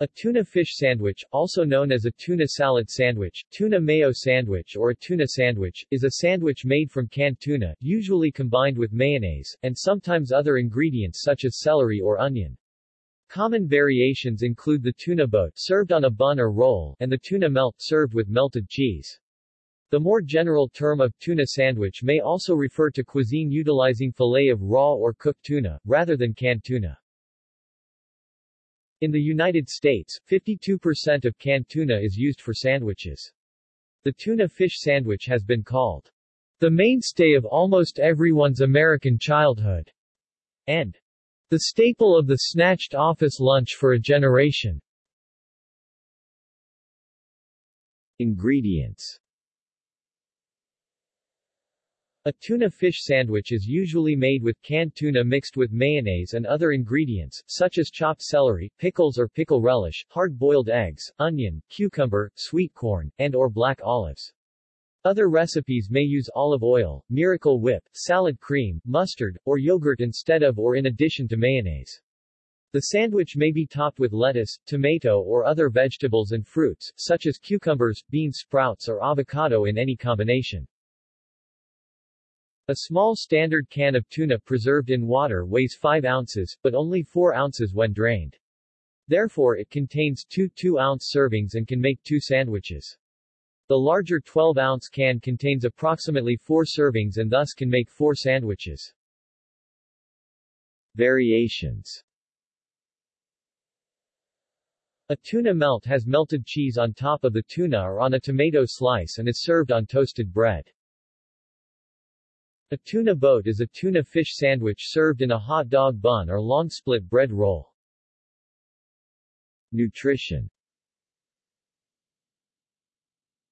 A tuna fish sandwich, also known as a tuna salad sandwich, tuna mayo sandwich or a tuna sandwich, is a sandwich made from canned tuna, usually combined with mayonnaise, and sometimes other ingredients such as celery or onion. Common variations include the tuna boat served on a bun or roll, and the tuna melt served with melted cheese. The more general term of tuna sandwich may also refer to cuisine utilizing fillet of raw or cooked tuna, rather than canned tuna. In the United States, 52% of canned tuna is used for sandwiches. The tuna fish sandwich has been called the mainstay of almost everyone's American childhood, and the staple of the snatched office lunch for a generation. Ingredients a tuna fish sandwich is usually made with canned tuna mixed with mayonnaise and other ingredients, such as chopped celery, pickles or pickle relish, hard-boiled eggs, onion, cucumber, sweet corn, and or black olives. Other recipes may use olive oil, miracle whip, salad cream, mustard, or yogurt instead of or in addition to mayonnaise. The sandwich may be topped with lettuce, tomato or other vegetables and fruits, such as cucumbers, bean sprouts or avocado in any combination. A small standard can of tuna preserved in water weighs 5 ounces, but only 4 ounces when drained. Therefore it contains two 2-ounce servings and can make two sandwiches. The larger 12-ounce can contains approximately 4 servings and thus can make 4 sandwiches. Variations A tuna melt has melted cheese on top of the tuna or on a tomato slice and is served on toasted bread. A tuna boat is a tuna fish sandwich served in a hot dog bun or long split bread roll. Nutrition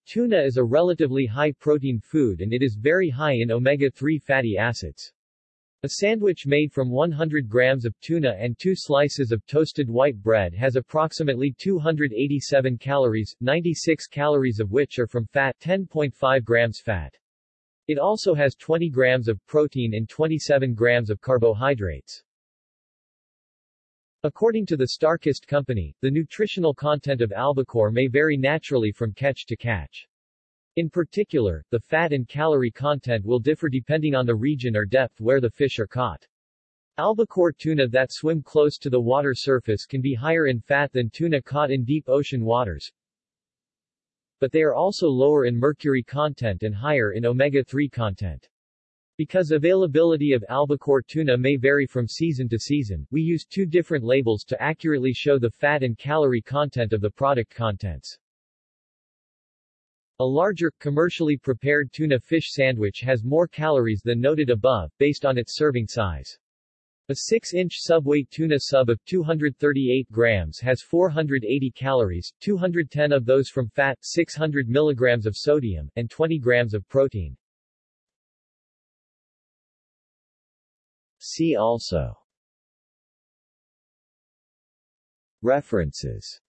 Tuna is a relatively high-protein food and it is very high in omega-3 fatty acids. A sandwich made from 100 grams of tuna and two slices of toasted white bread has approximately 287 calories, 96 calories of which are from fat 10.5 grams fat. It also has 20 grams of protein and 27 grams of carbohydrates. According to the StarKist Company, the nutritional content of albacore may vary naturally from catch to catch. In particular, the fat and calorie content will differ depending on the region or depth where the fish are caught. Albacore tuna that swim close to the water surface can be higher in fat than tuna caught in deep ocean waters, but they are also lower in mercury content and higher in omega-3 content. Because availability of albacore tuna may vary from season to season, we use two different labels to accurately show the fat and calorie content of the product contents. A larger, commercially prepared tuna fish sandwich has more calories than noted above, based on its serving size. A 6-inch Subway tuna sub of 238 grams has 480 calories, 210 of those from fat, 600 milligrams of sodium, and 20 grams of protein. See also References